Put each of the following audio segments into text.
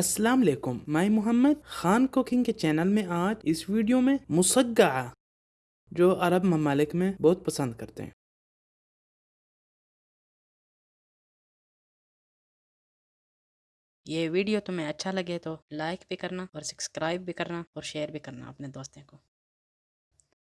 السلام علیکم، میں محمد خان کوکنگ کے چینل میں آج اس ویڈیو میں مسگعہ جو عرب ممالک میں بہت پسند کرتے ہیں۔ یہ ویڈیو تمہیں اچھا لگے تو لائک بھی کرنا اور سبسکرائب بھی کرنا اور شیئر بھی کرنا اپنے دوستوں کو۔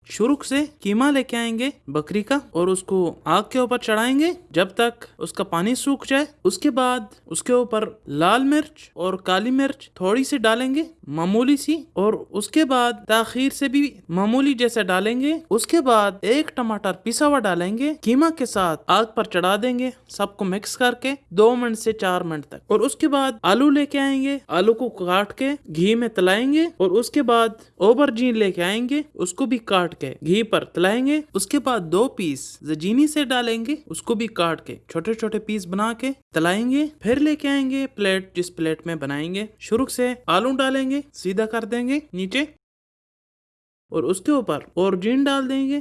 شروع سے قیمہ لے کے آئیں گے بکری کا اور اس کو آگ کے اوپر چڑھائیں گے۔ جب تک اس کا پانی سوکھ جائے، اس کے بعد اس کے اوپر لال مرچ اور کالی مرچ تھوڑی سی ڈالیں گے معمولی سی اور اس کے بعد تاخیر سے بھی معمولی جیسے ڈالیں گے۔ اس کے بعد ایک ٹماٹر پیسا ہوا ڈالیں گے قیمہ کے ساتھ آگ پر چڑھا دیں گے، سب کو مکس کر کے دو منٹ سے چار منٹ تک۔ اور اس کے بعد آلو لے کے آئیں گے، آلو کو کاٹ کے گھی میں تلائیں گے اور اس کے بعد اوبر جین لے کے آئیں گے، اس کو بھی کاٹ کے گھی پر تلائیں گے، اس کے بعد دو پیس زجینی سے ڈالیں گے۔ اس کو بھی کاٹ کے چھوٹے چھوٹے پیس بنا کے تلائیں گے۔ پھر لے کے آئیں گے پلیٹ، جس پلیٹ میں بنائیں گے۔ شروع سے آلو ڈالیں گے، سیدھا کر دیں گے نیچے۔ اور اس کے اوپر اور جین ڈال دیں گے۔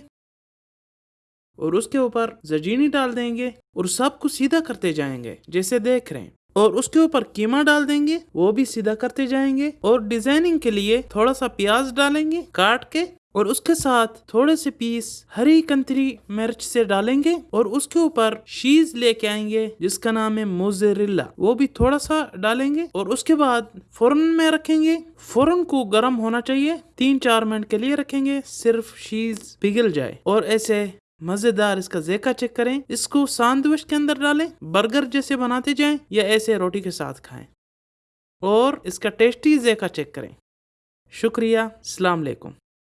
اور اس کے اوپر زجینی ڈال دیں گے۔ اور سب کو سیدھا کرتے جائیں گے، جیسے دیکھ رہے ہیں۔ اور اس کے اوپر قیمہ ڈال دیں گے، وہ بھی سیدھا کرتے جائیں گے۔ اور ڈیزائننگ کے لیے تھوڑا سا پیاز ڈالیں گے، کاٹ کے اور اس کے ساتھ تھوڑے سے پیس ہری کنتری مرچ سے ڈالیں گے اور اس کے اوپر شیز لے کے آئیں گے، جس کا نام ہے موزریلا۔ وہ بھی تھوڑا سا ڈالیں گے اور اس کے بعد فورن میں رکھیں گے۔ فورن کو گرم ہونا چاہیے، تین چار منٹ کے لیے رکھیں گے، صرف شیز پگھل جائے۔ اور ایسے مزیدار اس کا ذائقہ چیک کریں، اس کو ساندوچ کے اندر ڈالیں، برگر جیسے بناتے جائیں یا ایسے روٹی کے ساتھ کھائیں۔ اور اس کا ٹیسٹی ذائقہ چیک کریں۔ شکریہ، السلام علیکم۔